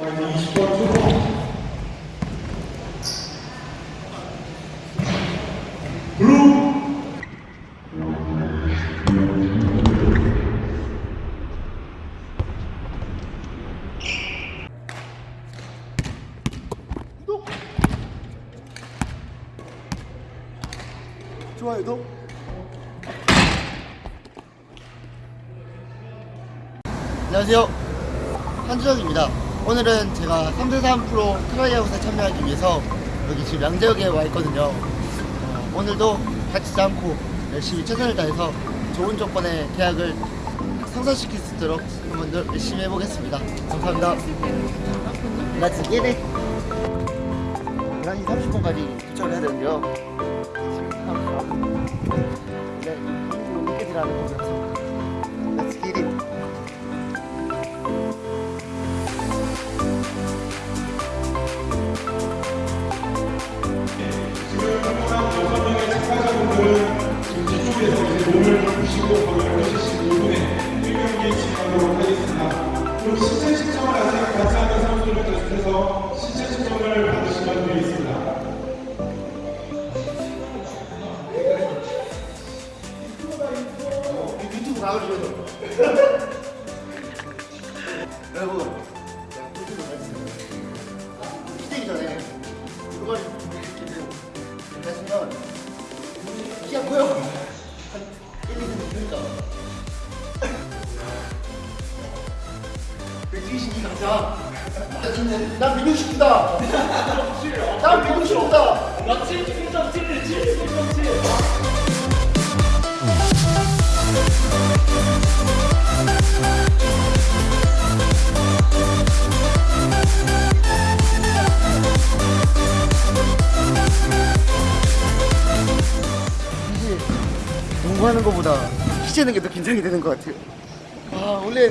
20번 투구 블루 좋아요 도 안녕하세요. 한주혁입니다 오늘은 제가 3대3 프로 tryout에 참여하기 위해서 여기 지금 양재역에 와 있거든요 어, 오늘도 다치지 않고 열심히 최선을 다해서 좋은 조건의 계약을 성사시킬 수 있도록 한번 더 열심히 해보겠습니다 감사합니다 get it 11시 30분까지 도착을 해야 되는데요 이제 인구 늦게 들어가는 거라서 나가주세요. 여러분, 제가 꿀팁을 말씀드릴게요. 시대기 전에 그걸 이렇게 하시면 키가 커요. 한 1, 2cm 크니까. 172 가자. 나 지금 난 160이다. 난 165다. 농구하는 것보다 키 재는 게 더 긴장이 되는 것 같아요. 아 원래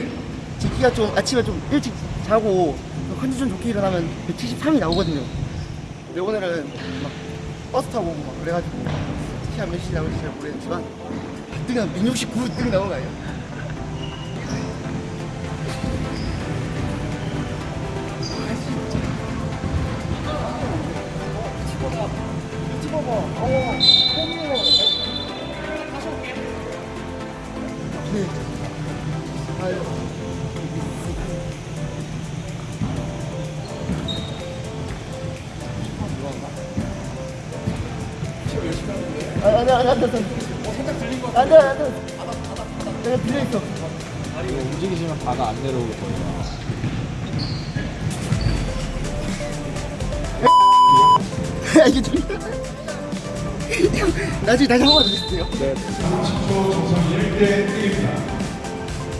제 키가 좀 아침에 좀 일찍 자고 컨디션 좋게 일어나면 173이 나오거든요. 근데 오늘은 막 버스 타고 막 그래가지고 키가 몇이 나올지 잘 모르겠지만 뜨면 169 뜨게 나온 거 아니에요? 안 돼, 안 돼, 안 돼, 안 돼. 안 돼, 안 돼. 내가 빌려있어. 이거 움직이시면 바가 안 내려올 거예요. 야, 이게 좀. 나중에 다시 한번 주세요. 네. 30초 정성 1대 1입니다.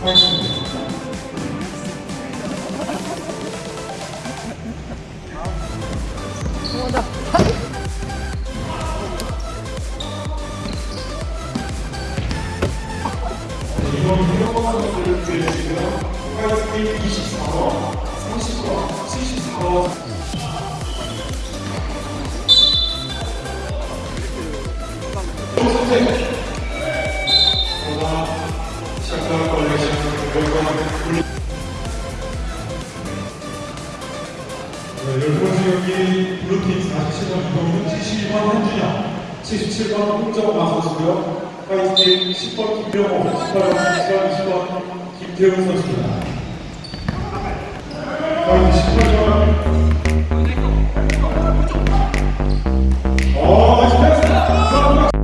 하겠습니다. 고맙다. 선수들을 구해주시고요. 파이스팀 24번, 30번, 74번. 시작할 걸레 시작을 네, 열 번째 경기 블루팀 47번 이동훈, 72번 한준영, 77번 홍정화 선수고요. 화이트팀 10번 김명호, 18번 김수환, 20번 김태훈 선수입니다. 화이트 18번 어, 잘했습니다. 어,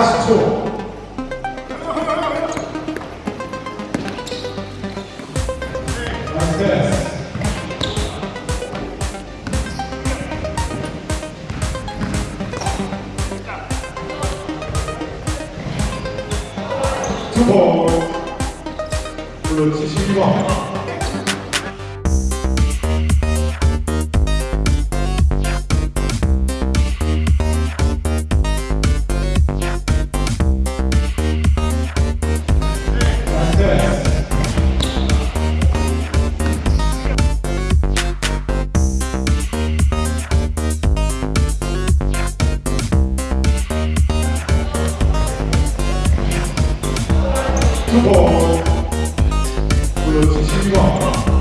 40초 두번. 블루치 12번 그렇지 12번